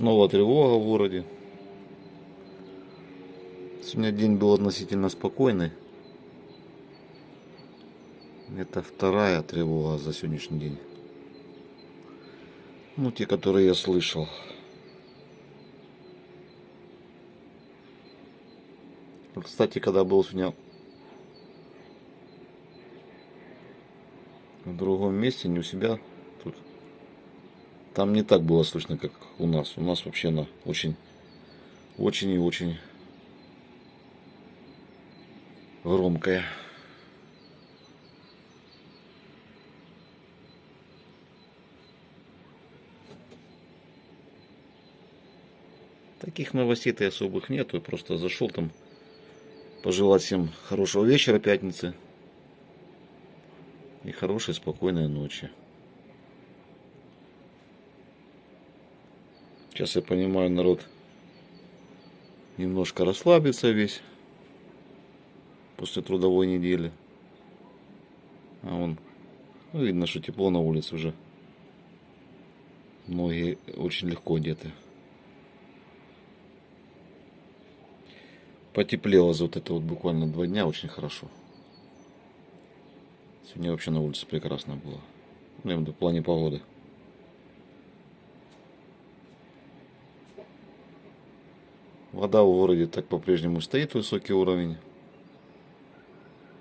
Снова тревога в городе. Сегодня день был относительно спокойный. Это вторая тревога за сегодняшний день. Ну, те, которые я слышал. Кстати, когда был сегодня в другом месте, не у себя, тут там не так было слышно, как у нас. У нас вообще на очень, очень и очень громкая. Таких новостей-то особых нету. Просто зашел там пожелать всем хорошего вечера пятницы. И хорошей, спокойной ночи. Сейчас я понимаю, народ немножко расслабится весь после трудовой недели. А он, ну, видно, что тепло на улице уже. Многие очень легко одеты. Потеплело за вот это вот буквально два дня очень хорошо. Сегодня вообще на улице прекрасно было. Ну, в плане погоды. Вода в городе так по-прежнему стоит высокий уровень.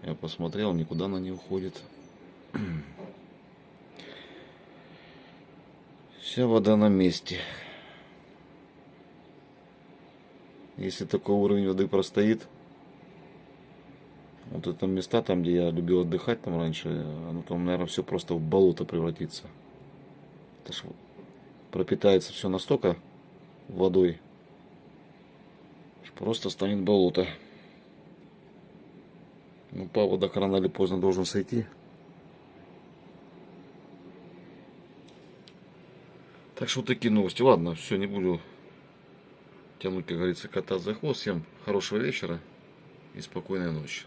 Я посмотрел, никуда она не уходит. Вся вода на месте. Если такой уровень воды простоит, вот это места, там, где я любил отдыхать там раньше, оно там, наверное, все просто в болото превратится. Это ж пропитается все настолько водой, просто станет болото. Ну, паводок рано или поздно должен сойти. Так что вот такие новости. Ладно, все, не буду тянуть, как говорится, кота за хвост. Всем хорошего вечера и спокойной ночи.